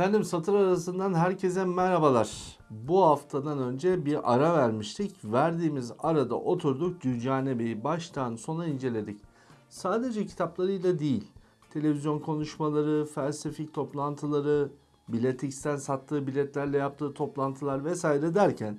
Efendim satır arasından herkese merhabalar. Bu haftadan önce bir ara vermiştik. Verdiğimiz arada oturduk Dücane Bey'i baştan sona inceledik. Sadece kitaplarıyla değil, televizyon konuşmaları, felsefik toplantıları, Biletix'ten sattığı biletlerle yaptığı toplantılar vesaire derken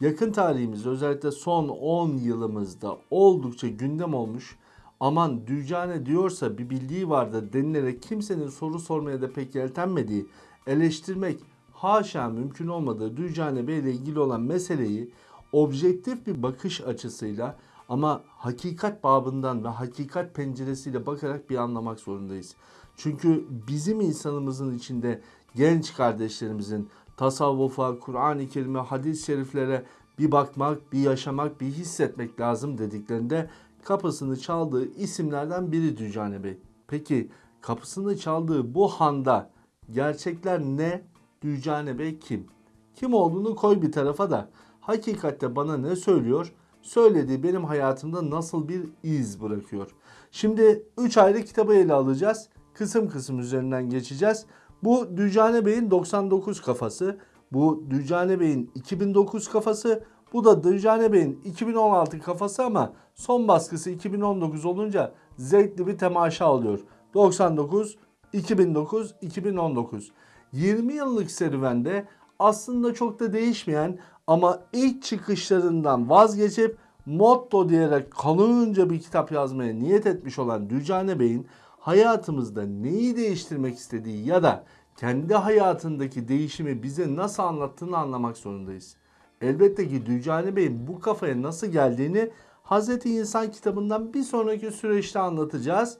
yakın tarihimiz özellikle son 10 yılımızda oldukça gündem olmuş aman Dücane diyorsa bir bildiği vardır denilerek kimsenin soru sormaya da pek yeltenmediği, eleştirmek haşa mümkün olmadığı Dücane Bey ile ilgili olan meseleyi objektif bir bakış açısıyla ama hakikat babından ve hakikat penceresiyle bakarak bir anlamak zorundayız. Çünkü bizim insanımızın içinde genç kardeşlerimizin tasavvufa, Kur'an-ı Kerim'e, hadis-i şeriflere bir bakmak, bir yaşamak, bir hissetmek lazım dediklerinde kapısını çaldığı isimlerden biri Dücane Bey. Peki kapısını çaldığı bu handa gerçekler ne? Dücane Bey kim? Kim olduğunu koy bir tarafa da hakikatte bana ne söylüyor? Söylediği benim hayatımda nasıl bir iz bırakıyor? Şimdi 3 ayrı kitabı ele alacağız. Kısım kısım üzerinden geçeceğiz. Bu Dücane Bey'in 99 kafası. Bu Dücane Bey'in 2009 kafası. Bu da Dücane Bey'in 2016 kafası ama son baskısı 2019 olunca zevkli bir temaşa oluyor. 99, 2009, 2019. 20 yıllık serüvende aslında çok da değişmeyen ama ilk çıkışlarından vazgeçip motto diyerek kalınca bir kitap yazmaya niyet etmiş olan Dücane Bey'in hayatımızda neyi değiştirmek istediği ya da kendi hayatındaki değişimi bize nasıl anlattığını anlamak zorundayız. Elbette ki Dücane Bey'in bu kafaya nasıl geldiğini Hazreti İnsan kitabından bir sonraki süreçte anlatacağız.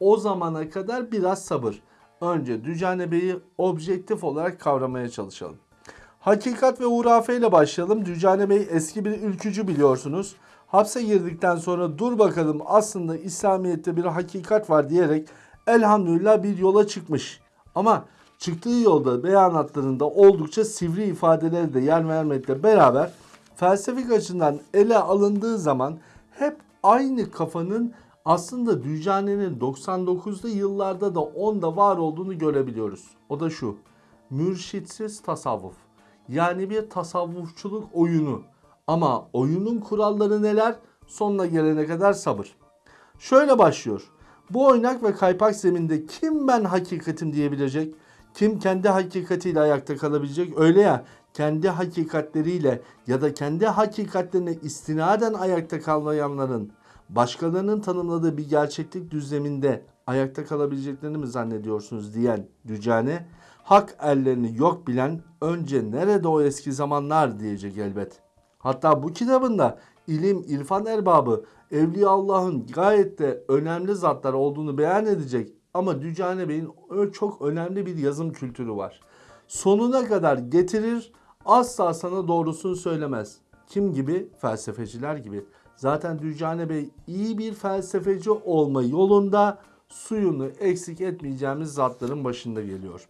O zamana kadar biraz sabır. Önce Dücane Bey'i objektif olarak kavramaya çalışalım. Hakikat ve hurafe ile başlayalım. Dücane Bey eski bir ülkücü biliyorsunuz. Hapse girdikten sonra dur bakalım aslında İslamiyet'te bir hakikat var diyerek elhamdülillah bir yola çıkmış. Ama çıktığı yolda beyanatlarında oldukça sivri ifadeleri de yer vermekle beraber felsefik açıdan ele alındığı zaman hep aynı kafanın aslında Dücane'nin 99'lu yıllarda da onda var olduğunu görebiliyoruz. O da şu. Mürşitsiz tasavvuf. Yani bir tasavvufçuluk oyunu. Ama oyunun kuralları neler? Sonuna gelene kadar sabır. Şöyle başlıyor. Bu oynak ve kaypak zeminde kim ben hakikatim diyebilecek? Kim kendi hakikatiyle ayakta kalabilecek? Öyle ya kendi hakikatleriyle ya da kendi hakikatlerine istinaden ayakta kalmayanların başkalarının tanımladığı bir gerçeklik düzleminde ayakta kalabileceklerini mi zannediyorsunuz diyen Dücane hak ellerini yok bilen önce nerede o eski zamanlar diyecek elbet. Hatta bu kitabında ilim, irfan erbabı, Evliya Allah'ın gayet de önemli zatlar olduğunu beyan edecek ama Dücane Bey'in çok önemli bir yazım kültürü var. Sonuna kadar getirir, asla sana doğrusunu söylemez. Kim gibi? Felsefeciler gibi. Zaten Dücane Bey iyi bir felsefeci olma yolunda suyunu eksik etmeyeceğimiz zatların başında geliyor.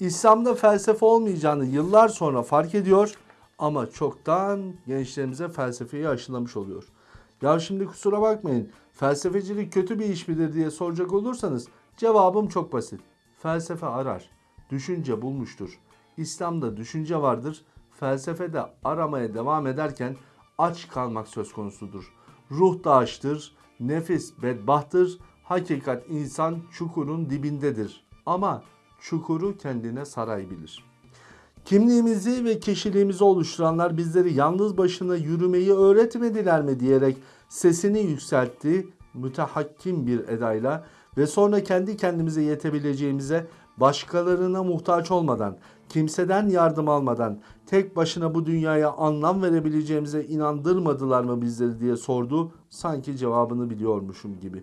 İslam'da felsefe olmayacağını yıllar sonra fark ediyor ama çoktan gençlerimize felsefeyi aşılamış oluyor. Ya şimdi kusura bakmayın felsefecilik kötü bir iş midir diye soracak olursanız cevabım çok basit. Felsefe arar, düşünce bulmuştur. İslam'da düşünce vardır, felsefede aramaya devam ederken aç kalmak söz konusudur. Ruh da açtır, nefis bedbahtır, hakikat insan çukurun dibindedir. Ama çukuru kendine saray bilir. Kimliğimizi ve kişiliğimizi oluşturanlar bizleri yalnız başına yürümeyi öğretmediler mi diyerek sesini yükseltti mütehakkim bir edayla ve sonra kendi kendimize yetebileceğimize başkalarına muhtaç olmadan, kimseden yardım almadan tek başına bu dünyaya anlam verebileceğimize inandırmadılar mı bizleri diye sordu. Sanki cevabını biliyormuşum gibi.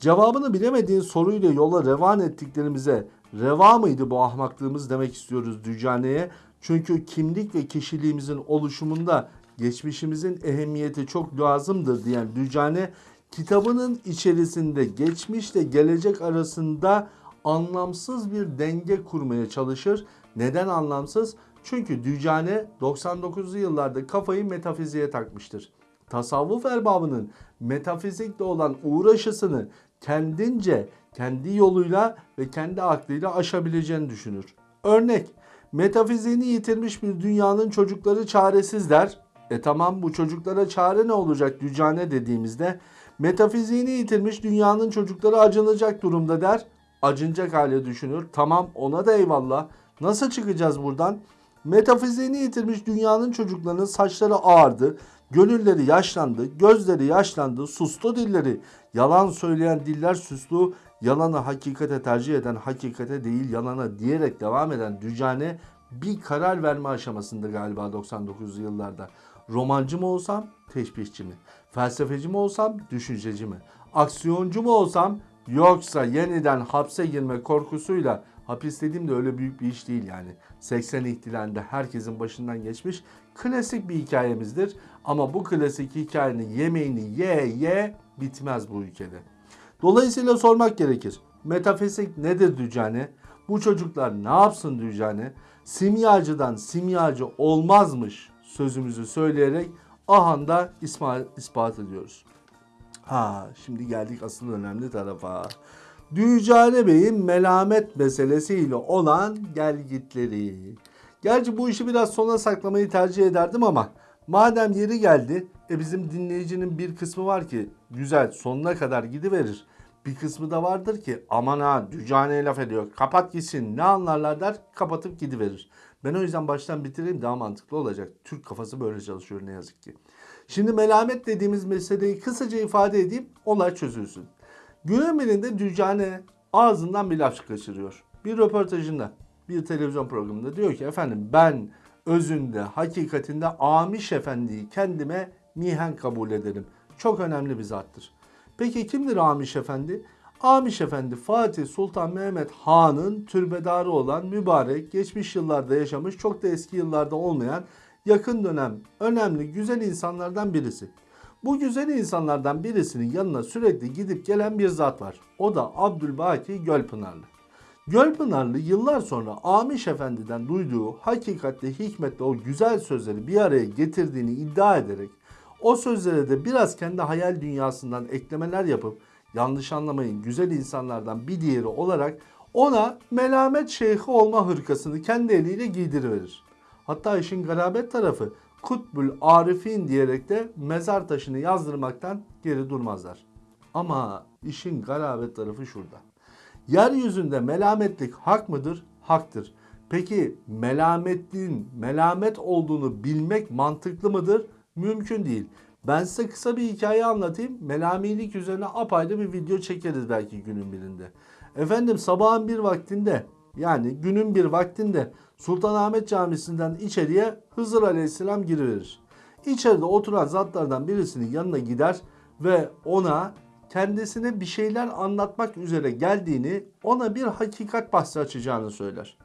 Cevabını bilemediğin soruyla yola revan ettiklerimize reva mıydı bu ahmaklığımız demek istiyoruz Dücane'ye. Çünkü kimlik ve kişiliğimizin oluşumunda geçmişimizin ehemmiyeti çok lazımdır diyen Dücane kitabının içerisinde geçmişle gelecek arasında anlamsız bir denge kurmaya çalışır. Neden anlamsız? Çünkü Dücane 99'lu yıllarda kafayı metafiziğe takmıştır. Tasavvuf erbabının metafizikle olan uğraşısını kendince, kendi yoluyla ve kendi aklıyla aşabileceğini düşünür. Örnek metafiziğini yitirmiş bir dünyanın çocukları çaresizler. E tamam bu çocuklara çare ne olacak dücane dediğimizde metafiziğini yitirmiş dünyanın çocukları acınacak durumda der. Acınacak hale düşünür. Tamam ona da eyvallah. Nasıl çıkacağız buradan? Metafiziğini yitirmiş dünyanın çocuklarının saçları ağardı, gönülleri yaşlandı, gözleri yaşlandı, sustu dilleri. Yalan söyleyen diller suslu, yalanı hakikate tercih eden hakikate değil yalana diyerek devam eden Dücane bir karar verme aşamasında galiba 99 yıllarda. Romancı mı olsam, teşbihçi mi? Felsefeci mi olsam, düşünceci mi? Aksiyoncu mu olsam, yoksa yeniden hapse girme korkusuyla hapis dediğim de öyle büyük bir iş değil yani. 80 ihtilalinde herkesin başından geçmiş klasik bir hikayemizdir. Ama bu klasik hikayenin yemeğini ye ye bitmez bu ülkede. Dolayısıyla sormak gerekir. Metafizik nedir Dücane? Bu çocuklar ne yapsın Dücane? Simyacıdan simyacı olmazmış sözümüzü söyleyerek ahanda ispat, ediyoruz. Ha şimdi geldik asıl önemli tarafa. Dücane Bey'in melamet meselesiyle olan gelgitleri. Gerçi bu işi biraz sona saklamayı tercih ederdim ama madem yeri geldi e bizim dinleyicinin bir kısmı var ki güzel sonuna kadar gidiverir. Bir kısmı da vardır ki aman ha Dücane'ye laf ediyor kapat gitsin ne anlarlar der kapatıp gidiverir. Ben o yüzden baştan bitireyim daha mantıklı olacak. Türk kafası böyle çalışıyor ne yazık ki. Şimdi melamet dediğimiz meseleyi kısaca ifade edeyim olay çözülsün. Günün birinde Dücane ağzından bir laf kaçırıyor. Bir röportajında, bir televizyon programında diyor ki efendim ben özünde, hakikatinde Amiş Efendi'yi kendime mihen kabul ederim. Çok önemli bir zattır. Peki kimdir Amiş Efendi? Amiş Efendi Fatih Sultan Mehmet Han'ın türbedarı olan mübarek, geçmiş yıllarda yaşamış, çok da eski yıllarda olmayan yakın dönem önemli güzel insanlardan birisi. Bu güzel insanlardan birisinin yanına sürekli gidip gelen bir zat var. O da Abdülbaki Gölpınarlı. Gölpınarlı yıllar sonra Amiş Efendi'den duyduğu hakikatle hikmetle o güzel sözleri bir araya getirdiğini iddia ederek o sözlere de biraz kendi hayal dünyasından eklemeler yapıp yanlış anlamayın güzel insanlardan bir diğeri olarak ona melamet şeyhi olma hırkasını kendi eliyle giydiriverir. Hatta işin garabet tarafı Kutbül Arifin diyerek de mezar taşını yazdırmaktan geri durmazlar. Ama işin garabet tarafı şurada. Yeryüzünde melametlik hak mıdır? Haktır. Peki melametliğin melamet olduğunu bilmek mantıklı mıdır? Mümkün değil. Ben size kısa bir hikaye anlatayım. Melamilik üzerine apayrı bir video çekeriz belki günün birinde. Efendim sabahın bir vaktinde yani günün bir vaktinde Sultanahmet Camisi'nden içeriye Hızır Aleyhisselam giriverir. İçeride oturan zatlardan birisinin yanına gider ve ona kendisine bir şeyler anlatmak üzere geldiğini, ona bir hakikat bahsi açacağını söyler.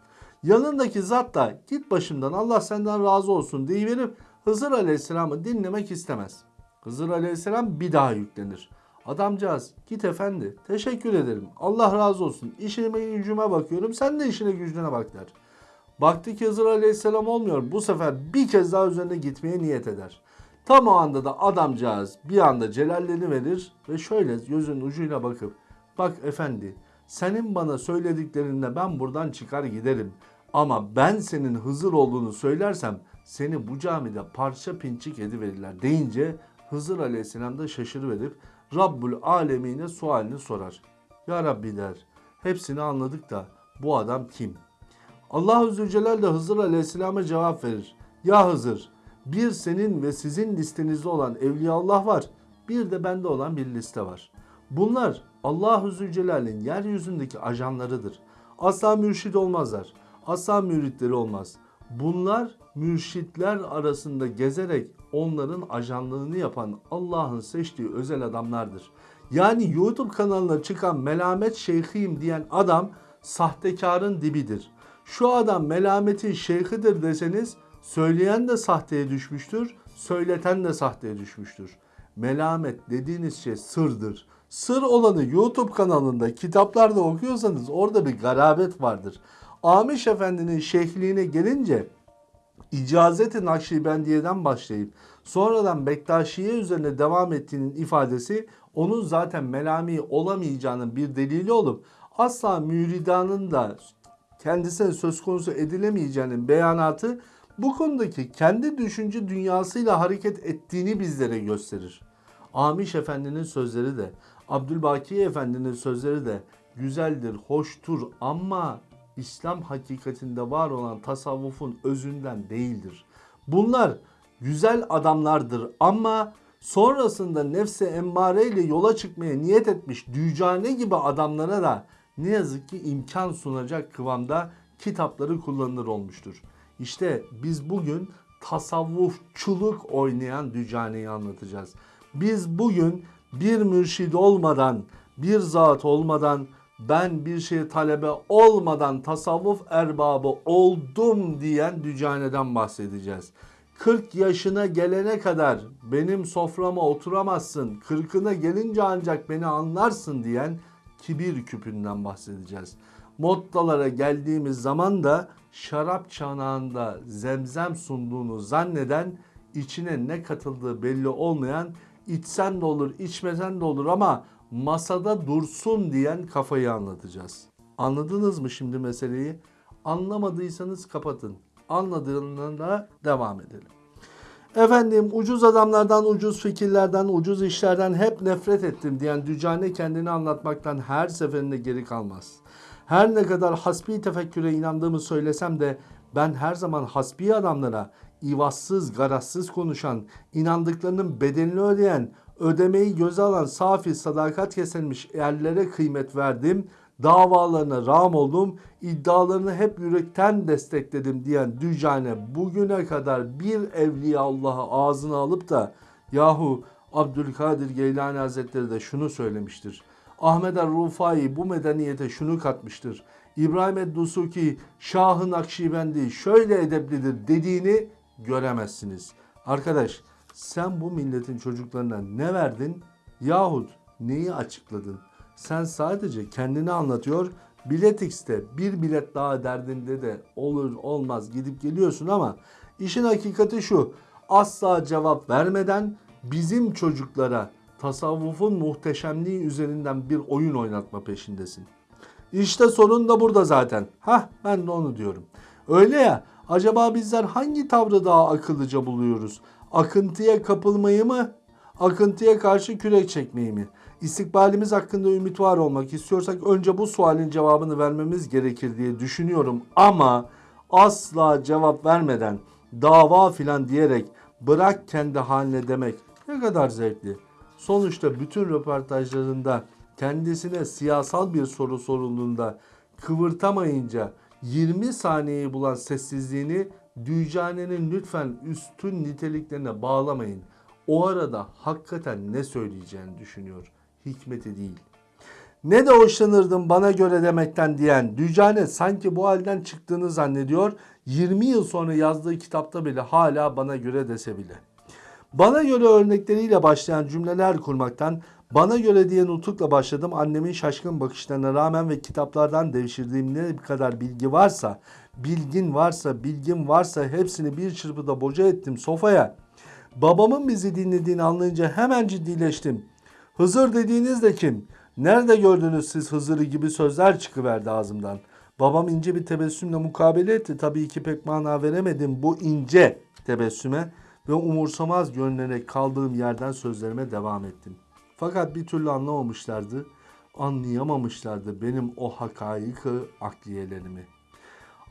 Yanındaki zat da git başımdan Allah senden razı olsun deyiverip Hızır Aleyhisselam'ı dinlemek istemez. Hızır Aleyhisselam bir daha yüklenir. Adamcağız git efendi teşekkür ederim Allah razı olsun işime gücüme bakıyorum sen de işine gücüne bak der. Baktı ki Hızır Aleyhisselam olmuyor bu sefer bir kez daha üzerine gitmeye niyet eder. Tam o anda da adamcağız bir anda celalleni verir ve şöyle gözünün ucuyla bakıp bak efendi senin bana söylediklerinde ben buradan çıkar giderim. Ama ben senin Hızır olduğunu söylersem seni bu camide parça pinçik ediverirler deyince Hızır Aleyhisselam da şaşırıverip Rabbul Alemine sualini sorar. Ya Rabbi der hepsini anladık da bu adam kim? Allah Zülcelal de Hızır Aleyhisselam'a cevap verir. Ya Hızır bir senin ve sizin listenizde olan Evliyaullah var. Bir de bende olan bir liste var. Bunlar Allah Zülcelal'in yeryüzündeki ajanlarıdır. Asla mürşid olmazlar. Asla müritleri olmaz. Bunlar mürşitler arasında gezerek onların ajanlığını yapan Allah'ın seçtiği özel adamlardır. Yani YouTube kanalına çıkan melamet şeyhiyim diyen adam sahtekarın dibidir. Şu adam melametin şeyhidir deseniz söyleyen de sahteye düşmüştür, söyleten de sahteye düşmüştür. Melamet dediğiniz şey sırdır. Sır olanı YouTube kanalında kitaplarda okuyorsanız orada bir garabet vardır. Amiş Efendi'nin şeyhliğine gelince icazeti Nakşibendiye'den başlayıp sonradan Bektaşiye üzerine devam ettiğinin ifadesi onun zaten melami olamayacağının bir delili olup asla müridanın da kendisine söz konusu edilemeyeceğinin beyanatı bu konudaki kendi düşünce dünyasıyla hareket ettiğini bizlere gösterir. Amiş Efendi'nin sözleri de, Abdülbaki Efendi'nin sözleri de güzeldir, hoştur ama İslam hakikatinde var olan tasavvufun özünden değildir. Bunlar güzel adamlardır ama sonrasında nefse emmare ile yola çıkmaya niyet etmiş dücane gibi adamlara da ne yazık ki imkan sunacak kıvamda kitapları kullanılır olmuştur. İşte biz bugün tasavvufçuluk oynayan dücaneyi anlatacağız. Biz bugün bir mürşid olmadan, bir zat olmadan, ben bir şey talebe olmadan tasavvuf erbabı oldum diyen dücaneden bahsedeceğiz. 40 yaşına gelene kadar benim soframa oturamazsın, 40'ına gelince ancak beni anlarsın diyen kibir küpünden bahsedeceğiz. Moddalara geldiğimiz zaman da şarap çanağında zemzem sunduğunu zanneden içine ne katıldığı belli olmayan içsen de olur içmesen de olur ama masada dursun diyen kafayı anlatacağız. Anladınız mı şimdi meseleyi? Anlamadıysanız kapatın. Anladığında devam edelim. Efendim ucuz adamlardan, ucuz fikirlerden, ucuz işlerden hep nefret ettim diyen Dücane kendini anlatmaktan her seferinde geri kalmaz. Her ne kadar hasbi tefekküre inandığımı söylesem de ben her zaman hasbi adamlara ivazsız, garazsız konuşan, inandıklarının bedelini ödeyen, ödemeyi göze alan safi sadakat kesilmiş yerlere kıymet verdim, davalarına rağm oldum, iddialarını hep yürekten destekledim diyen Dücane bugüne kadar bir evliya Allah'ı ağzına alıp da yahu Abdülkadir Geylani Hazretleri de şunu söylemiştir. Ahmet el-Rufai bu medeniyete şunu katmıştır. İbrahim ed-Dusuki Şah'ın Akşibendi şöyle edeplidir dediğini göremezsiniz. Arkadaş sen bu milletin çocuklarına ne verdin yahut neyi açıkladın? Sen sadece kendini anlatıyor. Biletix'te bir bilet daha derdinde de olur olmaz gidip geliyorsun ama işin hakikati şu. Asla cevap vermeden bizim çocuklara tasavvufun muhteşemliği üzerinden bir oyun oynatma peşindesin. İşte sorun da burada zaten. Hah ben de onu diyorum. Öyle ya acaba bizler hangi tavrı daha akıllıca buluyoruz? Akıntıya kapılmayı mı? Akıntıya karşı kürek çekmeyi mi? İstikbalimiz hakkında ümit var olmak istiyorsak önce bu sualin cevabını vermemiz gerekir diye düşünüyorum. Ama asla cevap vermeden dava filan diyerek bırak kendi haline demek ne kadar zevkli. Sonuçta bütün röportajlarında kendisine siyasal bir soru sorulduğunda kıvırtamayınca 20 saniyeyi bulan sessizliğini Dücane'nin lütfen üstün niteliklerine bağlamayın. O arada hakikaten ne söyleyeceğini düşünüyor. Hikmeti değil. Ne de hoşlanırdım bana göre demekten diyen Dücane sanki bu halden çıktığını zannediyor. 20 yıl sonra yazdığı kitapta bile hala bana göre dese bile. Bana göre örnekleriyle başlayan cümleler kurmaktan bana göre diye nutukla başladım. Annemin şaşkın bakışlarına rağmen ve kitaplardan devşirdiğim ne kadar bilgi varsa, bilgin varsa, bilgim varsa hepsini bir çırpıda boca ettim sofaya. Babamın bizi dinlediğini anlayınca hemen ciddileştim. Hızır dediğiniz de kim? Nerede gördünüz siz Hızır'ı gibi sözler çıkıverdi ağzımdan. Babam ince bir tebessümle mukabele etti. Tabii ki pek mana veremedim bu ince tebessüme ve umursamaz görünerek kaldığım yerden sözlerime devam ettim. Fakat bir türlü anlamamışlardı, anlayamamışlardı benim o hakaiki akliyelerimi.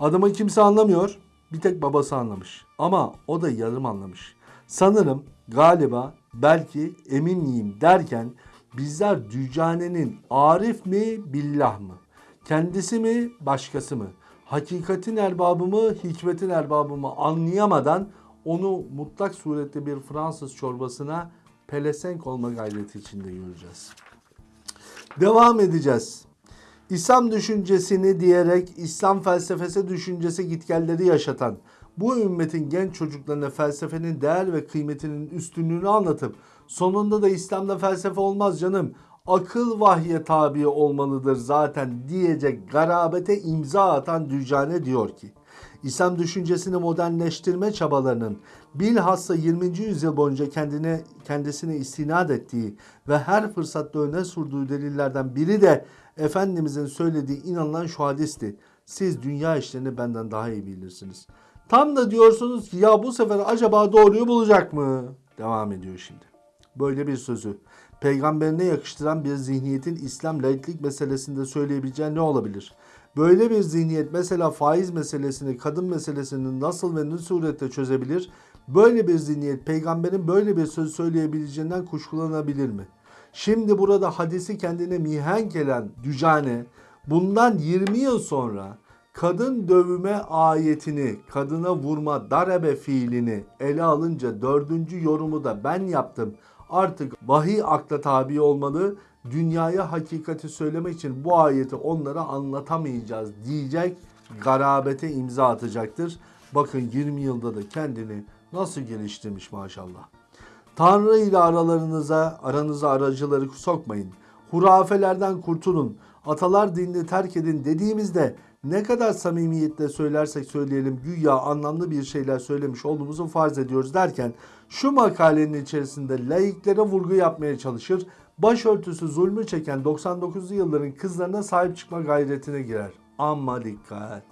Adımı kimse anlamıyor, bir tek babası anlamış. Ama o da yarım anlamış. Sanırım, galiba, belki, emin miyim derken bizler Dücane'nin Arif mi, billah mı? Kendisi mi, başkası mı? Hakikatin erbabı mı, hikmetin erbabı mı anlayamadan onu mutlak surette bir Fransız çorbasına pelesenk olma gayreti içinde göreceğiz. Devam edeceğiz. İslam düşüncesini diyerek İslam felsefesi düşüncesi gitgelleri yaşatan bu ümmetin genç çocuklarına felsefenin değer ve kıymetinin üstünlüğünü anlatıp sonunda da İslam'da felsefe olmaz canım akıl vahye tabi olmalıdır zaten diyecek garabete imza atan Dücane diyor ki İslam düşüncesini modernleştirme çabalarının bilhassa 20. yüzyıl boyunca kendine kendisine istinad ettiği ve her fırsatta öne sürdüğü delillerden biri de Efendimizin söylediği inanılan şu hadisti. Siz dünya işlerini benden daha iyi bilirsiniz. Tam da diyorsunuz ki ya bu sefer acaba doğruyu bulacak mı? Devam ediyor şimdi. Böyle bir sözü peygamberine yakıştıran bir zihniyetin İslam laiklik meselesinde söyleyebileceği ne olabilir? Böyle bir zihniyet mesela faiz meselesini, kadın meselesini nasıl ve ne surette çözebilir? Böyle bir zihniyet peygamberin böyle bir söz söyleyebileceğinden kuşkulanabilir mi? Şimdi burada hadisi kendine mihenk gelen Dücane bundan 20 yıl sonra kadın dövüme ayetini, kadına vurma darebe fiilini ele alınca dördüncü yorumu da ben yaptım. Artık vahiy akla tabi olmalı. Dünyaya hakikati söylemek için bu ayeti onlara anlatamayacağız diyecek garabete imza atacaktır. Bakın 20 yılda da kendini nasıl geliştirmiş maşallah. Tanrı ile aralarınıza, aranıza aracıları sokmayın. Hurafelerden kurtulun. Atalar dinini terk edin dediğimizde ne kadar samimiyetle söylersek söyleyelim güya anlamlı bir şeyler söylemiş olduğumuzu farz ediyoruz derken şu makalenin içerisinde laiklere vurgu yapmaya çalışır. Başörtüsü zulmü çeken 99'lu yılların kızlarına sahip çıkma gayretine girer. Ama dikkat!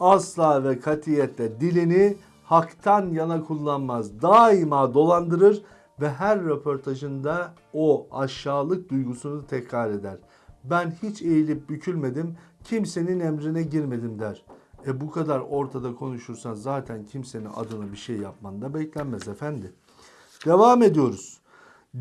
Asla ve katiyetle dilini haktan yana kullanmaz. Daima dolandırır ve her röportajında o aşağılık duygusunu tekrar eder. Ben hiç eğilip bükülmedim, kimsenin emrine girmedim der. E bu kadar ortada konuşursan zaten kimsenin adına bir şey yapman da beklenmez efendi. Devam ediyoruz.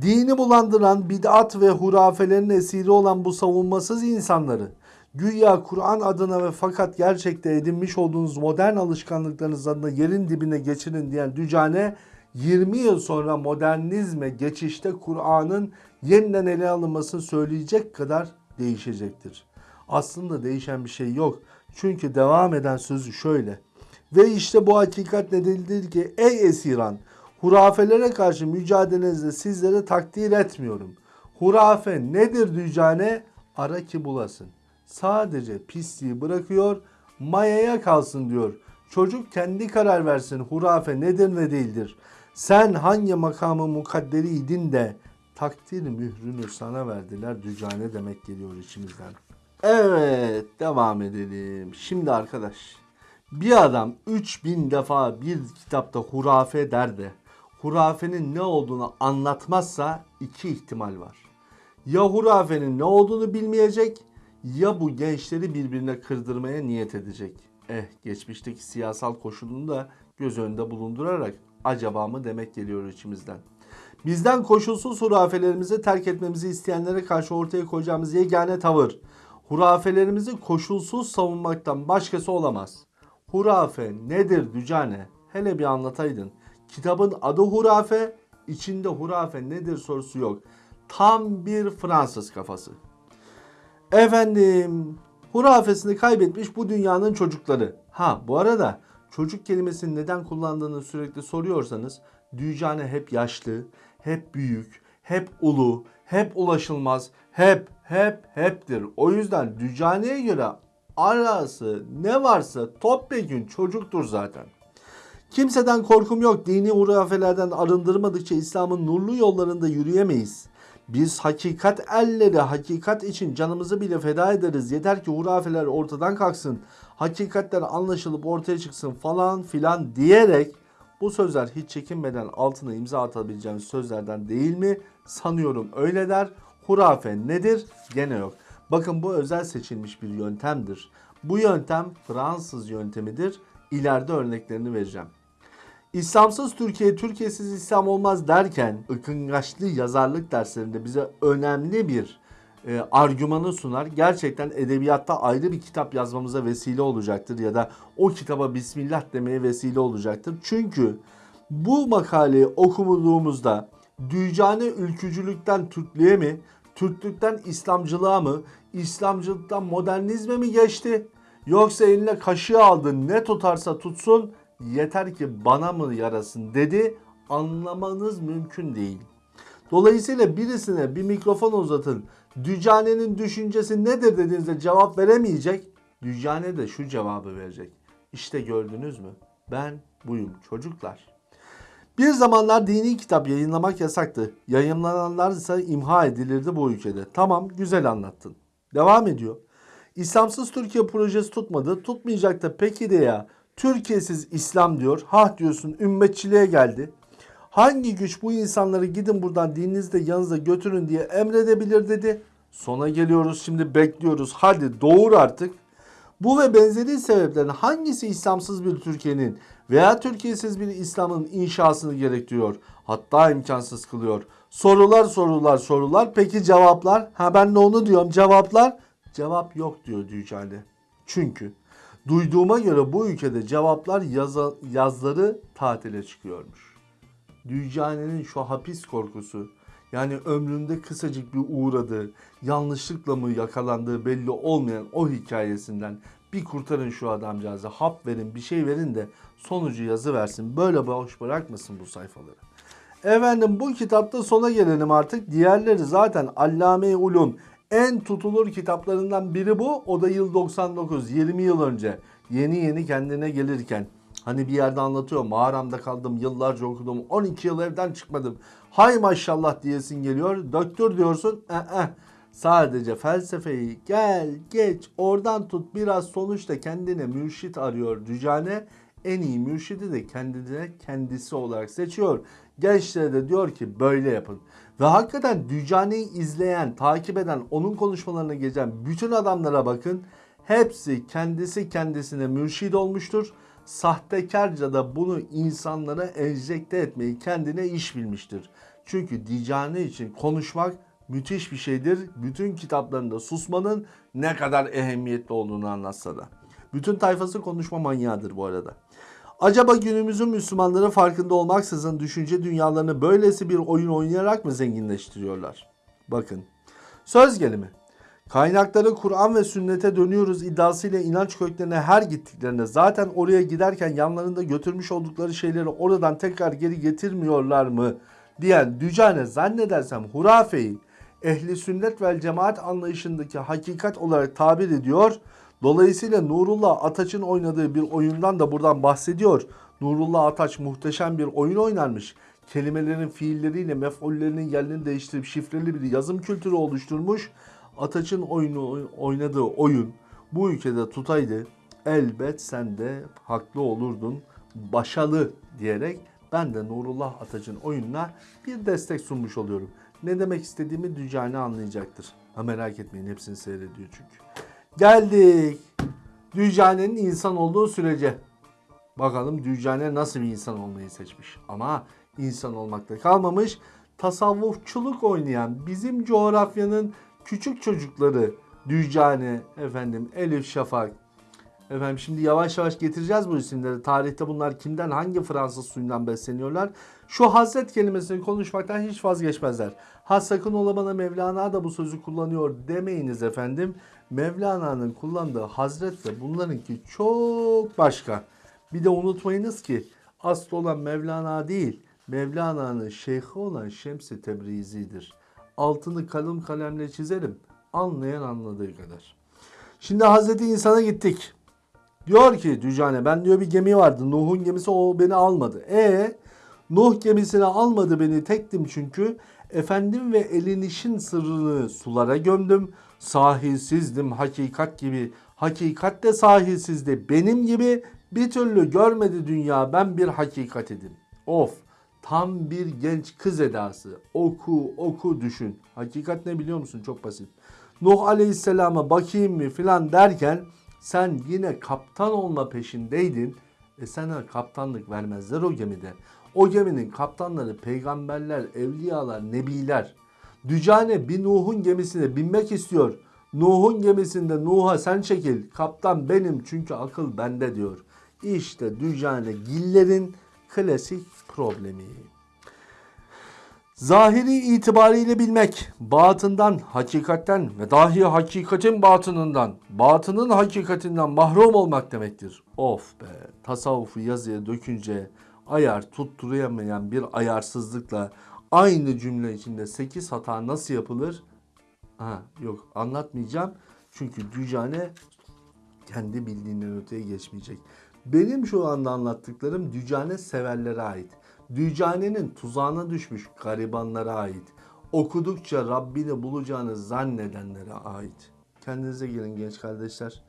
Dini bulandıran bid'at ve hurafelerin esiri olan bu savunmasız insanları güya Kur'an adına ve fakat gerçekte edinmiş olduğunuz modern alışkanlıklarınız adına yerin dibine geçirin diyen Dücane 20 yıl sonra modernizme geçişte Kur'an'ın yeniden ele alınmasını söyleyecek kadar değişecektir. Aslında değişen bir şey yok. Çünkü devam eden sözü şöyle. Ve işte bu hakikat nedenidir ki ey esiran hurafelere karşı mücadelenizde sizlere takdir etmiyorum. Hurafe nedir dücane? Ara ki bulasın. Sadece pisliği bırakıyor, mayaya kalsın diyor. Çocuk kendi karar versin hurafe nedir ne değildir. Sen hangi makamı mukadderiydin de takdir mührünü sana verdiler dücane demek geliyor içimizden. Evet devam edelim. Şimdi arkadaş bir adam 3000 defa bir kitapta hurafe der de hurafenin ne olduğunu anlatmazsa iki ihtimal var. Ya hurafenin ne olduğunu bilmeyecek ya bu gençleri birbirine kırdırmaya niyet edecek. Eh geçmişteki siyasal koşulunu da göz önünde bulundurarak acaba mı demek geliyor içimizden. Bizden koşulsuz hurafelerimizi terk etmemizi isteyenlere karşı ortaya koyacağımız yegane tavır hurafelerimizi koşulsuz savunmaktan başkası olamaz. Hurafe nedir Dücane? Hele bir anlataydın. Kitabın adı hurafe, içinde hurafe nedir sorusu yok. Tam bir Fransız kafası. Efendim, hurafesini kaybetmiş bu dünyanın çocukları. Ha bu arada çocuk kelimesini neden kullandığını sürekli soruyorsanız Dücane hep yaşlı, hep büyük, hep ulu, hep ulaşılmaz, hep hep heptir. O yüzden Dücane'ye göre arası ne varsa topyekün çocuktur zaten. Kimseden korkum yok. Dini hurafelerden arındırmadıkça İslam'ın nurlu yollarında yürüyemeyiz. Biz hakikat elleri, hakikat için canımızı bile feda ederiz. Yeter ki hurafeler ortadan kalksın. Hakikatler anlaşılıp ortaya çıksın falan filan diyerek bu sözler hiç çekinmeden altına imza atabileceğimiz sözlerden değil mi? Sanıyorum öyle der. Hurafe nedir? Gene yok. Bakın bu özel seçilmiş bir yöntemdir. Bu yöntem Fransız yöntemidir. İleride örneklerini vereceğim. İslamsız Türkiye, Türkiye'siz İslam olmaz derken ıkıngaçlı yazarlık derslerinde bize önemli bir e, argümanı sunar. Gerçekten edebiyatta ayrı bir kitap yazmamıza vesile olacaktır ya da o kitaba Bismillah demeye vesile olacaktır. Çünkü bu makaleyi okuduğumuzda Dücane ülkücülükten Türklüğe mi, Türklükten İslamcılığa mı, İslamcılıktan modernizme mi geçti? Yoksa eline kaşığı aldı ne tutarsa tutsun yeter ki bana mı yarasın dedi anlamanız mümkün değil. Dolayısıyla birisine bir mikrofon uzatın. Dücane'nin düşüncesi nedir dediğinizde cevap veremeyecek. Dücane de şu cevabı verecek. İşte gördünüz mü? Ben buyum çocuklar. Bir zamanlar dini kitap yayınlamak yasaktı. Yayınlananlar ise imha edilirdi bu ülkede. Tamam güzel anlattın. Devam ediyor. İslamsız Türkiye projesi tutmadı. Tutmayacak da peki de ya. Türkiye'siz İslam diyor. Hah diyorsun ümmetçiliğe geldi. Hangi güç bu insanları gidin buradan dininizde yanınızda götürün diye emredebilir dedi. Sona geliyoruz şimdi bekliyoruz. Hadi doğur artık. Bu ve benzeri sebeplerin hangisi İslamsız bir Türkiye'nin veya Türkiye'siz bir İslam'ın inşasını gerektiriyor? Hatta imkansız kılıyor. Sorular sorular sorular. Peki cevaplar? Ha ben de onu diyorum. Cevaplar? Cevap yok diyor Dücale. Çünkü duyduğuma göre bu ülkede cevaplar yaza, yazları tatile çıkıyormuş. Dücane'nin şu hapis korkusu yani ömründe kısacık bir uğradığı, yanlışlıkla mı yakalandığı belli olmayan o hikayesinden bir kurtarın şu adamcağızı, hap verin, bir şey verin de sonucu yazı versin. Böyle boş bırakmasın bu sayfaları. Efendim bu kitapta sona gelelim artık. Diğerleri zaten Allame-i Ulum en tutulur kitaplarından biri bu. O da yıl 99, 20 yıl önce. Yeni yeni kendine gelirken. Hani bir yerde anlatıyor mağaramda kaldım yıllarca okudum 12 yıl evden çıkmadım. Hay maşallah diyesin geliyor. Doktor diyorsun. "Ee, Sadece felsefeyi gel geç oradan tut biraz sonuçta kendine mürşit arıyor Dücane. En iyi mürşidi de kendine kendisi olarak seçiyor. Gençlere de diyor ki böyle yapın. Ve hakikaten Dücane'yi izleyen, takip eden, onun konuşmalarına geçen bütün adamlara bakın. Hepsi kendisi kendisine mürşid olmuştur. Sahtekarca da bunu insanlara enjekte etmeyi kendine iş bilmiştir. Çünkü Dicane için konuşmak müthiş bir şeydir. Bütün kitaplarında susmanın ne kadar ehemmiyetli olduğunu anlatsa da. Bütün tayfası konuşma manyağıdır bu arada. Acaba günümüzün Müslümanları farkında olmaksızın düşünce dünyalarını böylesi bir oyun oynayarak mı zenginleştiriyorlar? Bakın. Söz gelimi. Kaynakları Kur'an ve sünnete dönüyoruz iddiasıyla inanç köklerine her gittiklerinde zaten oraya giderken yanlarında götürmüş oldukları şeyleri oradan tekrar geri getirmiyorlar mı diyen Dücane zannedersem hurafeyi ehli sünnet vel cemaat anlayışındaki hakikat olarak tabir ediyor. Dolayısıyla Nurullah Ataç'ın oynadığı bir oyundan da buradan bahsediyor. Nurullah Ataç muhteşem bir oyun oynarmış. Kelimelerin fiilleriyle mef'ullerinin yerini değiştirip şifreli bir yazım kültürü oluşturmuş. Ataç'ın oyunu oynadığı oyun bu ülkede tutaydı. Elbet sen de haklı olurdun. Başalı diyerek ben de Nurullah Ataç'ın oyununa bir destek sunmuş oluyorum. Ne demek istediğimi Dücane anlayacaktır. Ha merak etmeyin hepsini seyrediyor çünkü. Geldik. Dücane'nin insan olduğu sürece. Bakalım Dücane nasıl bir insan olmayı seçmiş. Ama insan olmakta kalmamış. Tasavvufçuluk oynayan bizim coğrafyanın küçük çocukları Dücane, efendim Elif Şafak. Efendim şimdi yavaş yavaş getireceğiz bu isimleri. Tarihte bunlar kimden hangi Fransız suyundan besleniyorlar? Şu hasret kelimesini konuşmaktan hiç vazgeçmezler. Ha sakın ola bana Mevlana da bu sözü kullanıyor demeyiniz efendim. Mevlana'nın kullandığı hazret de bunlarınki çok başka. Bir de unutmayınız ki asıl olan Mevlana değil, Mevlana'nın şeyhi olan Şems-i Tebrizi'dir. Altını kalın kalemle çizelim. Anlayan anladığı kadar. Şimdi Hazreti İnsan'a gittik. Diyor ki Dücane ben diyor bir gemi vardı. Nuh'un gemisi o beni almadı. E Nuh gemisine almadı beni tektim çünkü. Efendim ve elinişin sırrını sulara gömdüm. Sahilsizdim hakikat gibi. Hakikat de sahilsizdi. Benim gibi bir türlü görmedi dünya ben bir hakikat idim. Of tam bir genç kız edası. Oku oku düşün. Hakikat ne biliyor musun? Çok basit. Nuh Aleyhisselam'a bakayım mı filan derken sen yine kaptan olma peşindeydin. E sana kaptanlık vermezler o gemide. O geminin kaptanları peygamberler, evliyalar, nebiler. Dücane bir Nuh'un gemisine binmek istiyor. Nuh'un gemisinde Nuh'a sen çekil. Kaptan benim çünkü akıl bende diyor. İşte Dücane Giller'in klasik problemi. Zahiri itibariyle bilmek, batından, hakikatten ve dahi hakikatin batınından, batının hakikatinden mahrum olmak demektir. Of be, tasavvufu yazıya dökünce ayar tutturamayan bir ayarsızlıkla aynı cümle içinde 8 hata nasıl yapılır? Ha, yok anlatmayacağım. Çünkü Dücane kendi bildiğinden öteye geçmeyecek. Benim şu anda anlattıklarım Dücane severlere ait. Dücane'nin tuzağına düşmüş garibanlara ait. Okudukça Rabbini bulacağını zannedenlere ait. Kendinize gelin genç kardeşler.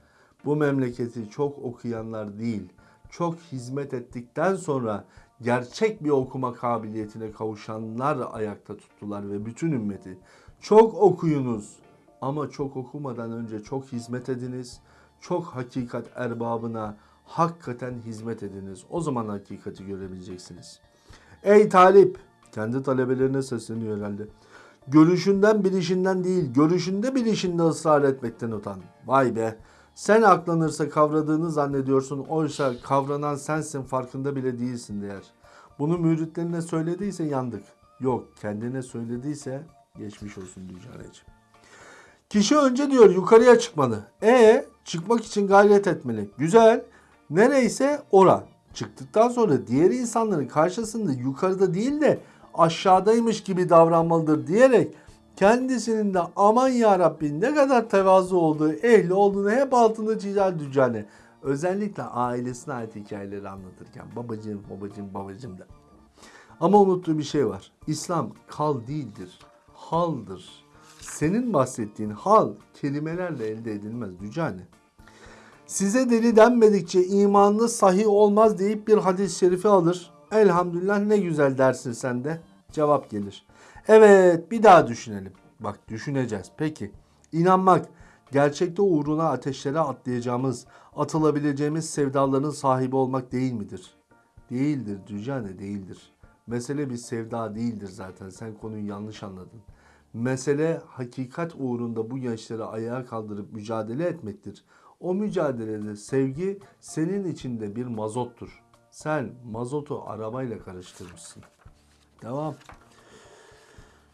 Bu memleketi çok okuyanlar değil, çok hizmet ettikten sonra gerçek bir okuma kabiliyetine kavuşanlar ayakta tuttular ve bütün ümmeti. Çok okuyunuz ama çok okumadan önce çok hizmet ediniz. Çok hakikat erbabına hakikaten hizmet ediniz. O zaman hakikati görebileceksiniz. Ey talip! Kendi talebelerine sesleniyor herhalde. Görüşünden bilişinden değil, görüşünde bilişinde ısrar etmekten utan. Vay be! Sen aklanırsa kavradığını zannediyorsun. Oysa kavranan sensin farkında bile değilsin der. Bunu müritlerine söylediyse yandık. Yok kendine söylediyse geçmiş olsun Dücaneciğim. Kişi önce diyor yukarıya çıkmalı. E çıkmak için gayret etmeli. Güzel. Nereyse ora. Çıktıktan sonra diğer insanların karşısında yukarıda değil de aşağıdaymış gibi davranmalıdır diyerek kendisinin de aman ya Rabbi ne kadar tevazu olduğu, ehli olduğunu hep altını çizer Dücane. Özellikle ailesine ait hikayeleri anlatırken babacığım, babacığım, babacığım da. Ama unuttuğu bir şey var. İslam kal değildir, haldır. Senin bahsettiğin hal kelimelerle elde edilmez Dücane. Size deli denmedikçe imanınız sahih olmaz deyip bir hadis-i şerifi alır. Elhamdülillah ne güzel dersin sen de. Cevap gelir. Evet bir daha düşünelim. Bak düşüneceğiz. Peki inanmak gerçekte uğruna ateşlere atlayacağımız, atılabileceğimiz sevdaların sahibi olmak değil midir? Değildir Dücane değildir. Mesele bir sevda değildir zaten. Sen konuyu yanlış anladın. Mesele hakikat uğrunda bu gençleri ayağa kaldırıp mücadele etmektir. O mücadelede sevgi senin içinde bir mazottur. Sen mazotu arabayla karıştırmışsın. Devam.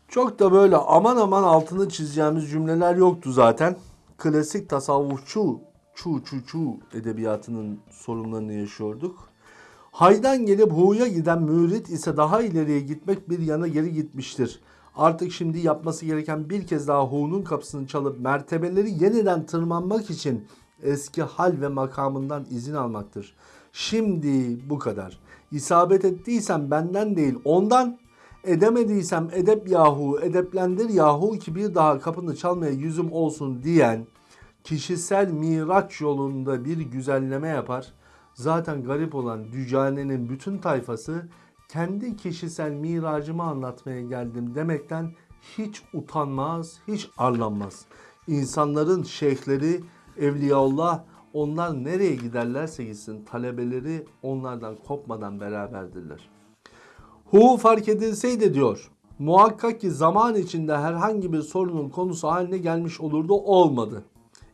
Çok da böyle aman aman altını çizeceğimiz cümleler yoktu zaten. Klasik tasavvufçu çu çu çu edebiyatının sorunlarını yaşıyorduk. Haydan gelip hu'ya giden mürit ise daha ileriye gitmek bir yana geri gitmiştir. Artık şimdi yapması gereken bir kez daha hu'nun kapısını çalıp mertebeleri yeniden tırmanmak için eski hal ve makamından izin almaktır. Şimdi bu kadar. İsabet ettiysem benden değil ondan edemediysem edep yahu edeplendir yahu ki bir daha kapını çalmaya yüzüm olsun diyen kişisel miraç yolunda bir güzelleme yapar. Zaten garip olan Dücane'nin bütün tayfası kendi kişisel miracımı anlatmaya geldim demekten hiç utanmaz, hiç arlanmaz. İnsanların şeyhleri, evliyaullah onlar nereye giderlerse gitsin talebeleri onlardan kopmadan beraberdirler. Hu fark edilseydi diyor. Muhakkak ki zaman içinde herhangi bir sorunun konusu haline gelmiş olurdu olmadı.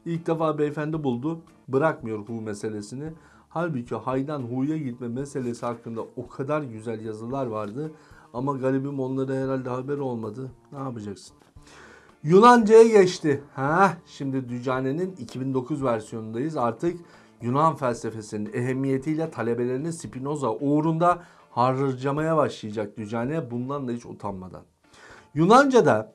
İlk defa beyefendi buldu. Bırakmıyor Hu meselesini. Halbuki haydan Hu'ya gitme meselesi hakkında o kadar güzel yazılar vardı. Ama garibim onlara herhalde haber olmadı. Ne yapacaksın? Yunanca'ya geçti. Ha, şimdi Dücane'nin 2009 versiyonundayız. Artık Yunan felsefesinin ehemmiyetiyle talebelerini Spinoza uğrunda harcamaya başlayacak Dücane bundan da hiç utanmadan. Yunanca'da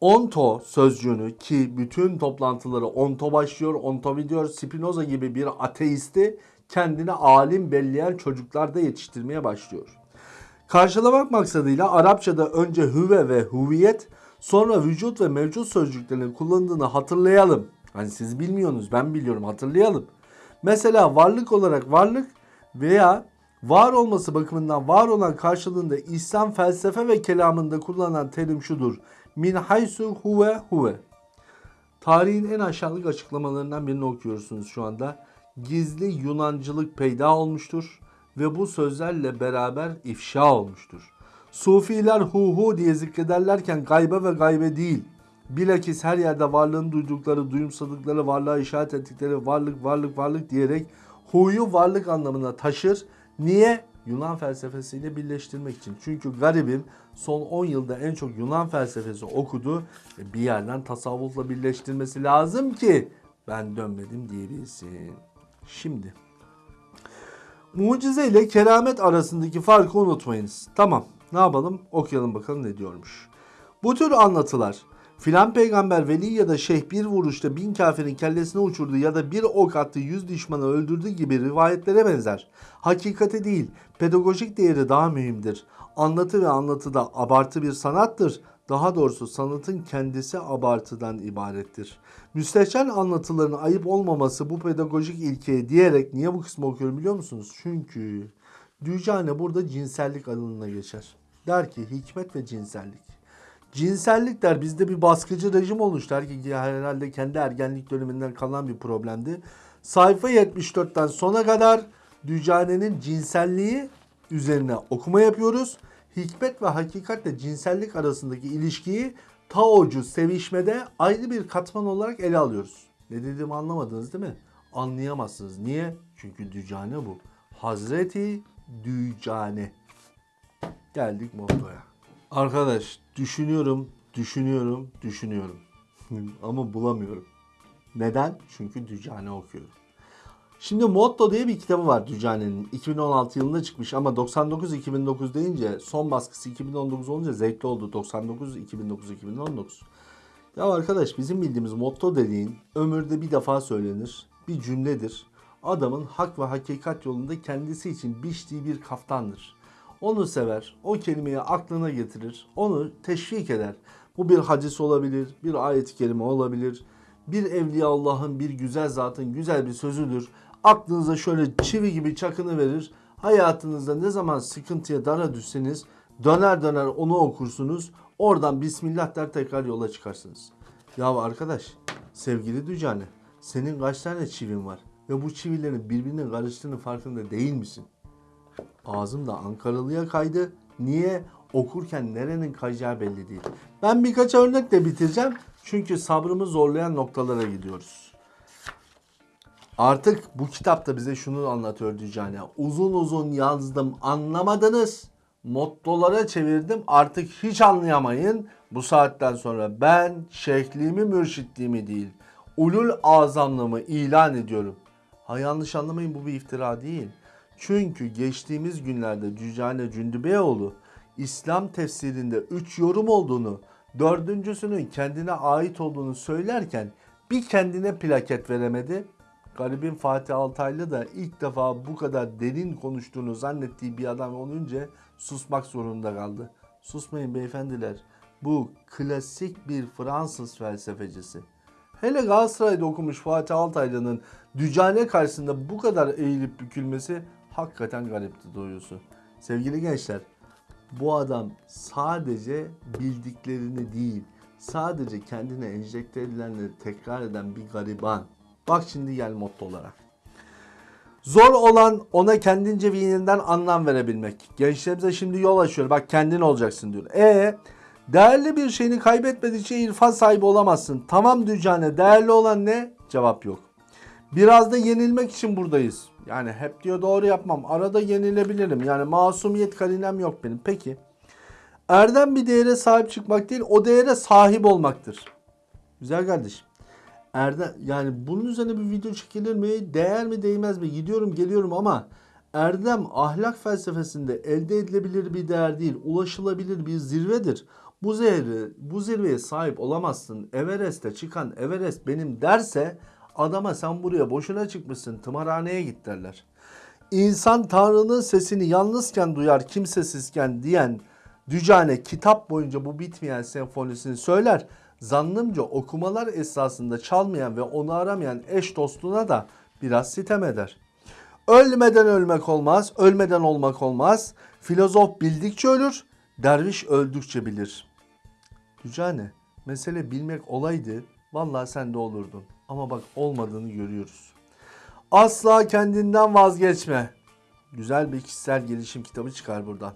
onto sözcüğünü ki bütün toplantıları onto başlıyor, onto bitiyor Spinoza gibi bir ateisti kendine alim belleyen çocuklarda yetiştirmeye başlıyor. Karşılamak maksadıyla Arapçada önce hüve ve huviyet sonra vücut ve mevcut sözcüklerinin kullanıldığını hatırlayalım. Hani siz bilmiyorsunuz ben biliyorum hatırlayalım. Mesela varlık olarak varlık veya var olması bakımından var olan karşılığında İslam felsefe ve kelamında kullanılan terim şudur. Min haysu huve huve. Tarihin en aşağılık açıklamalarından birini okuyorsunuz şu anda. Gizli Yunancılık peyda olmuştur ve bu sözlerle beraber ifşa olmuştur. Sufiler hu hu diye zikrederlerken gaybe ve gaybe değil, bilakis her yerde varlığını duydukları, duyumsadıkları, varlığa işaret ettikleri varlık, varlık, varlık diyerek huyu varlık anlamına taşır. Niye? Yunan felsefesiyle birleştirmek için. Çünkü garibim son 10 yılda en çok Yunan felsefesi okudu. Bir yerden tasavvufla birleştirmesi lazım ki ben dönmedim diyebilsin. Şimdi mucize ile keramet arasındaki farkı unutmayınız. Tamam ne yapalım okuyalım bakalım ne diyormuş. Bu tür anlatılar filan peygamber veli ya da şeyh bir vuruşta bin kafirin kellesine uçurdu ya da bir ok attı yüz düşmanı öldürdü gibi rivayetlere benzer. Hakikate değil pedagojik değeri daha mühimdir. Anlatı ve anlatıda abartı bir sanattır. Daha doğrusu sanatın kendisi abartıdan ibarettir. Müstehcen anlatıların ayıp olmaması bu pedagojik ilkeye diyerek niye bu kısmı okuyorum biliyor musunuz? Çünkü Dücane burada cinsellik alanına geçer. Der ki hikmet ve cinsellik. Cinsellik der bizde bir baskıcı rejim oluştu. Herkes herhalde kendi ergenlik döneminden kalan bir problemdi. Sayfa 74'ten sona kadar Dücane'nin cinselliği üzerine okuma yapıyoruz. Hikmet ve hakikatle cinsellik arasındaki ilişkiyi Taocu sevişmede ayrı bir katman olarak ele alıyoruz. Ne dediğimi anlamadınız değil mi? Anlayamazsınız. Niye? Çünkü Dücane bu. Hazreti Dücane. Geldik mottoya. Arkadaş düşünüyorum, düşünüyorum, düşünüyorum. Ama bulamıyorum. Neden? Çünkü Dücane okuyorum. Şimdi Motto diye bir kitabı var Dücane'nin. 2016 yılında çıkmış ama 99-2009 deyince son baskısı 2019 olunca zevkli oldu. 99-2009-2019. Ya arkadaş bizim bildiğimiz motto dediğin ömürde bir defa söylenir. Bir cümledir. Adamın hak ve hakikat yolunda kendisi için biçtiği bir kaftandır. Onu sever, o kelimeyi aklına getirir, onu teşvik eder. Bu bir hadis olabilir, bir ayet-i kerime olabilir, bir evliya Allah'ın, bir güzel zatın güzel bir sözüdür. Aklınıza şöyle çivi gibi çakını verir. Hayatınızda ne zaman sıkıntıya dara düşseniz döner döner onu okursunuz. Oradan Bismillah der tekrar yola çıkarsınız. Ya arkadaş, sevgili Dücane, senin kaç tane çivin var? Ve bu çivilerin birbirine karıştığını farkında değil misin? Ağzım da Ankaralı'ya kaydı. Niye? Okurken nerenin kayacağı belli değil. Ben birkaç örnekle bitireceğim. Çünkü sabrımı zorlayan noktalara gidiyoruz. Artık bu kitapta bize şunu anlatıyor Dücane. Uzun uzun yazdım anlamadınız. Mottolara çevirdim artık hiç anlayamayın. Bu saatten sonra ben şeyhliğimi mürşitliğimi değil ulul azamlığımı ilan ediyorum. Ha yanlış anlamayın bu bir iftira değil. Çünkü geçtiğimiz günlerde Cücane Cündübeyoğlu İslam tefsirinde 3 yorum olduğunu, dördüncüsünün kendine ait olduğunu söylerken bir kendine plaket veremedi. Garibin Fatih Altaylı da ilk defa bu kadar derin konuştuğunu zannettiği bir adam olunca susmak zorunda kaldı. Susmayın beyefendiler. Bu klasik bir Fransız felsefecisi. Hele Galatasaray'da okumuş Fatih Altaylı'nın Dücane karşısında bu kadar eğilip bükülmesi hakikaten garipti doğrusu. Sevgili gençler, bu adam sadece bildiklerini değil, sadece kendine enjekte edilenleri tekrar eden bir gariban. Bak şimdi gel motto olarak. Zor olan ona kendince ve yeniden anlam verebilmek. Gençlerimize şimdi yol açıyor. Bak kendin olacaksın diyor. E değerli bir şeyini kaybetmedikçe irfan sahibi olamazsın. Tamam Dücane değerli olan ne? Cevap yok. Biraz da yenilmek için buradayız. Yani hep diyor doğru yapmam. Arada yenilebilirim. Yani masumiyet karinem yok benim. Peki. Erdem bir değere sahip çıkmak değil, o değere sahip olmaktır. Güzel kardeşim. Erdem yani bunun üzerine bir video çekilir mi? Değer mi değmez mi? Gidiyorum geliyorum ama erdem ahlak felsefesinde elde edilebilir bir değer değil, ulaşılabilir bir zirvedir. Bu zirve, bu zirveye sahip olamazsın. Everest'e çıkan Everest benim derse adama sen buraya boşuna çıkmışsın tımarhaneye git derler. İnsan Tanrı'nın sesini yalnızken duyar kimsesizken diyen Dücane kitap boyunca bu bitmeyen senfonisini söyler. Zannımca okumalar esasında çalmayan ve onu aramayan eş dostuna da biraz sitem eder. Ölmeden ölmek olmaz, ölmeden olmak olmaz. Filozof bildikçe ölür, derviş öldükçe bilir. Dücane, mesele bilmek olaydı, vallahi sen de olurdun. Ama bak olmadığını görüyoruz. Asla kendinden vazgeçme. Güzel bir kişisel gelişim kitabı çıkar buradan.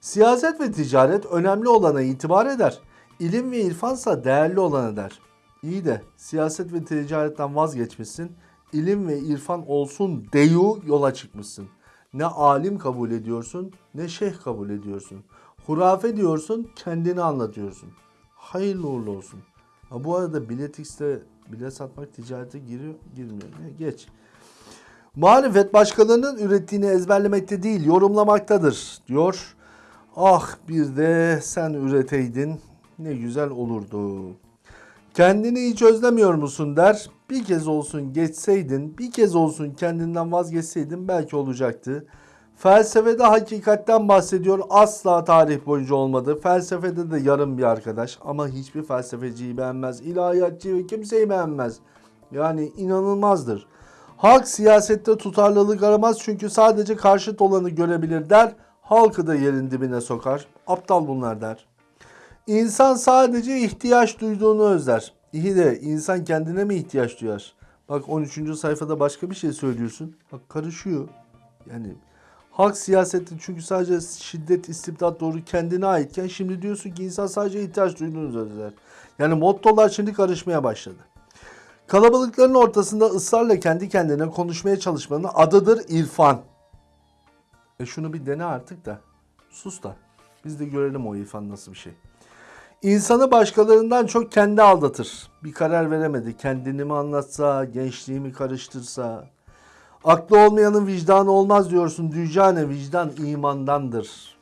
Siyaset ve ticaret önemli olana itibar eder. İlim ve irfansa değerli olan eder. İyi de siyaset ve ticaretten vazgeçmişsin. İlim ve irfan olsun deyu yola çıkmışsın. Ne alim kabul ediyorsun ne şeyh kabul ediyorsun. Hurafe diyorsun kendini anlatıyorsun. Hayırlı uğurlu olsun. Ha, bu arada biletix'te bilet satmak ticarete giriyor girmiyor. Ne? Geç. Marifet başkalarının ürettiğini ezberlemekte değil yorumlamaktadır diyor. Ah bir de sen üreteydin ne güzel olurdu. Kendini hiç özlemiyor musun der. Bir kez olsun geçseydin, bir kez olsun kendinden vazgeçseydin belki olacaktı. Felsefede hakikatten bahsediyor. Asla tarih boyunca olmadı. Felsefede de yarım bir arkadaş. Ama hiçbir felsefeciyi beğenmez. İlahiyatçı ve kimseyi beğenmez. Yani inanılmazdır. Halk siyasette tutarlılık aramaz çünkü sadece karşıt olanı görebilir der. Halkı da yerin dibine sokar. Aptal bunlar der. İnsan sadece ihtiyaç duyduğunu özler. İyi de insan kendine mi ihtiyaç duyar? Bak 13. sayfada başka bir şey söylüyorsun. Bak karışıyor. Yani halk siyaseti çünkü sadece şiddet, istibdat doğru kendine aitken şimdi diyorsun ki insan sadece ihtiyaç duyduğunu özler. Yani mottolar şimdi karışmaya başladı. Kalabalıkların ortasında ısrarla kendi kendine konuşmaya çalışmanın adıdır irfan. E şunu bir dene artık da. Sus da. Biz de görelim o irfan nasıl bir şey. İnsanı başkalarından çok kendi aldatır. Bir karar veremedi. Kendini mi anlatsa, gençliğimi karıştırsa. Aklı olmayanın vicdanı olmaz diyorsun. Dücane vicdan imandandır.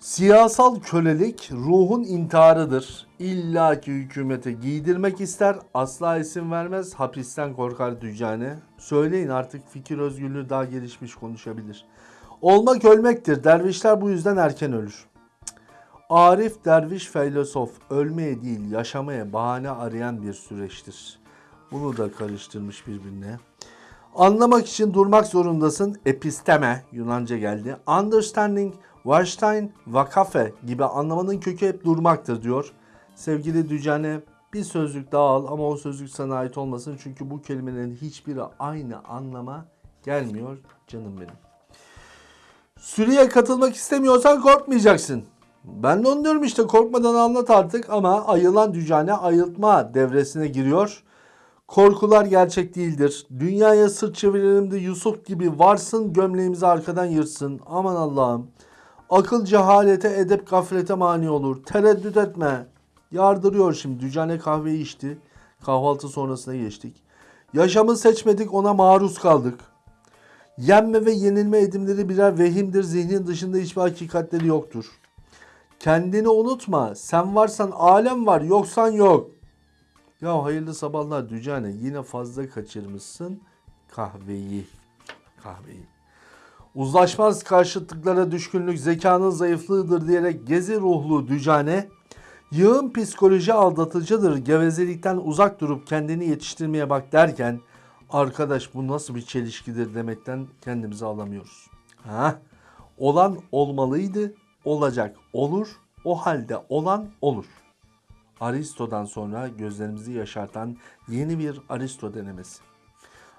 Siyasal kölelik ruhun intiharıdır. İlla ki hükümete giydirmek ister, asla isim vermez, hapisten korkar dücane. Söyleyin artık fikir özgürlüğü daha gelişmiş konuşabilir. Olmak ölmektir. Dervişler bu yüzden erken ölür. Arif derviş filozof ölmeye değil yaşamaya bahane arayan bir süreçtir. Bunu da karıştırmış birbirine. Anlamak için durmak zorundasın. Episteme Yunanca geldi. Understanding, Warstein, Vakafe gibi anlamanın kökü hep durmaktır diyor. Sevgili Dücane bir sözlük daha al ama o sözlük sana ait olmasın. Çünkü bu kelimelerin hiçbiri aynı anlama gelmiyor canım benim. Sürüye katılmak istemiyorsan korkmayacaksın. Ben de onu diyorum işte korkmadan anlat artık ama ayılan dücane ayıltma devresine giriyor. Korkular gerçek değildir. Dünyaya sırt çevirelim de Yusuf gibi varsın gömleğimizi arkadan yırtsın. Aman Allah'ım. Akıl cehalete edep gaflete mani olur. Tereddüt etme. Yardırıyor şimdi. Dücane kahveyi içti. Kahvaltı sonrasına geçtik. Yaşamı seçmedik ona maruz kaldık. Yenme ve yenilme edimleri birer vehimdir. Zihnin dışında hiçbir hakikatleri yoktur. Kendini unutma. Sen varsan alem var, yoksan yok. Ya hayırlı sabahlar Dücane. Yine fazla kaçırmışsın kahveyi. Kahveyi. Uzlaşmaz karşıtlıklara düşkünlük zekanın zayıflığıdır diyerek gezi ruhlu Dücane, yığın psikoloji aldatıcıdır gevezelikten uzak durup kendini yetiştirmeye bak derken, arkadaş bu nasıl bir çelişkidir demekten kendimizi alamıyoruz. Ha? Olan olmalıydı, olacak olur, o halde olan olur. Aristo'dan sonra gözlerimizi yaşartan yeni bir Aristo denemesi.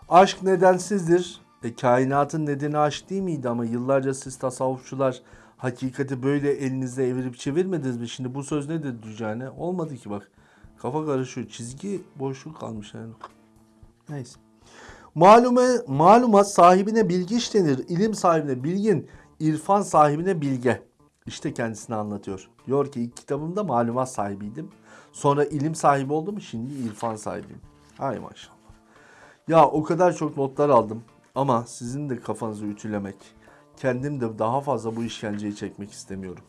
Aşk nedensizdir. E, kainatın nedeni aşk değil miydi ama yıllarca siz tasavvufçular hakikati böyle elinizde evirip çevirmediniz mi? Şimdi bu söz nedir Dücane? Olmadı ki bak. Kafa karışıyor. Çizgi boşluk kalmış yani. Neyse. Malume, malumat sahibine bilgiç denir. İlim sahibine bilgin, irfan sahibine bilge. İşte kendisini anlatıyor. Diyor ki kitabımda malumat sahibiydim. Sonra ilim sahibi oldum. Şimdi irfan sahibiyim. Hay maşallah. Ya o kadar çok notlar aldım. Ama sizin de kafanızı ütülemek, kendim de daha fazla bu işkenceyi çekmek istemiyorum.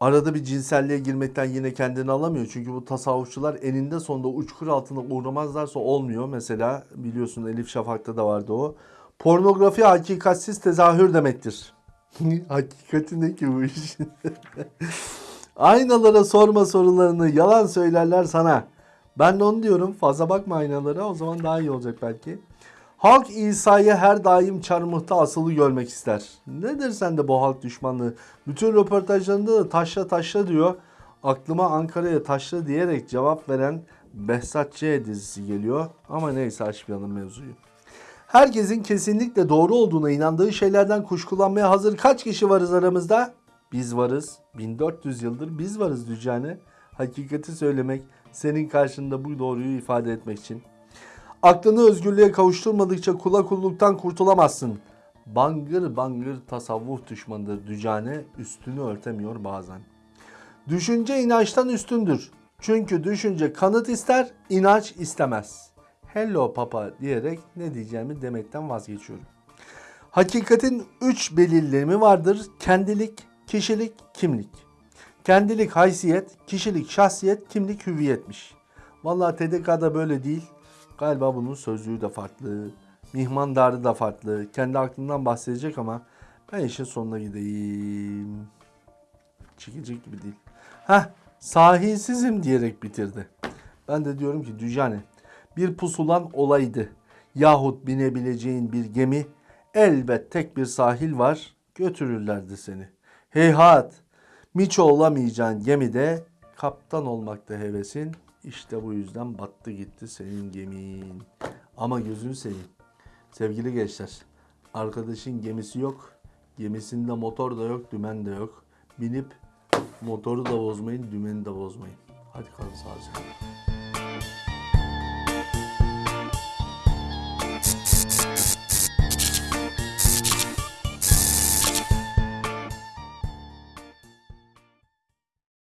Arada bir cinselliğe girmekten yine kendini alamıyor. Çünkü bu tasavvufçular eninde sonunda uçkur altına uğramazlarsa olmuyor. Mesela biliyorsun Elif Şafak'ta da vardı o. Pornografi hakikatsiz tezahür demektir. Hakikati ne ki bu iş? Aynalara sorma sorularını yalan söylerler sana. Ben de onu diyorum fazla bakma aynalara o zaman daha iyi olacak belki. Halk İsa'yı her daim çarmıhta asılı görmek ister. Nedir sende bu halk düşmanlığı? Bütün röportajlarında da taşla taşla diyor. Aklıma Ankara'ya taşla diyerek cevap veren Behzat Ç. dizisi geliyor. Ama neyse açmayalım mevzuyu. Herkesin kesinlikle doğru olduğuna inandığı şeylerden kuşkulanmaya hazır kaç kişi varız aramızda? Biz varız. 1400 yıldır biz varız Dücane. Hakikati söylemek, senin karşında bu doğruyu ifade etmek için. Aklını özgürlüğe kavuşturmadıkça kula kulluktan kurtulamazsın. Bangır bangır tasavvuf düşmanıdır Dücane, üstünü örtemiyor bazen. Düşünce inançtan üstündür. Çünkü düşünce kanıt ister, inanç istemez. Hello papa diyerek ne diyeceğimi demekten vazgeçiyorum. Hakikatin üç belirlemi vardır. Kendilik, kişilik, kimlik. Kendilik haysiyet, kişilik şahsiyet, kimlik hüviyetmiş. Vallahi TDK'da böyle değil. Galiba bunun sözlüğü de farklı. Mihmandarı da farklı. Kendi aklından bahsedecek ama ben işin sonuna gideyim. Çekecek gibi değil. Heh sahilsizim diyerek bitirdi. Ben de diyorum ki Düjane bir pusulan olaydı. Yahut binebileceğin bir gemi elbet tek bir sahil var götürürlerdi seni. Heyhat miço olamayacağın gemide kaptan olmakta hevesin. İşte bu yüzden battı gitti senin gemin. Ama gözünü seveyim. Sevgili gençler, arkadaşın gemisi yok. Gemisinde motor da yok, dümen de yok. Binip motoru da bozmayın, dümeni de bozmayın. Hadi kalın sağlıcakla.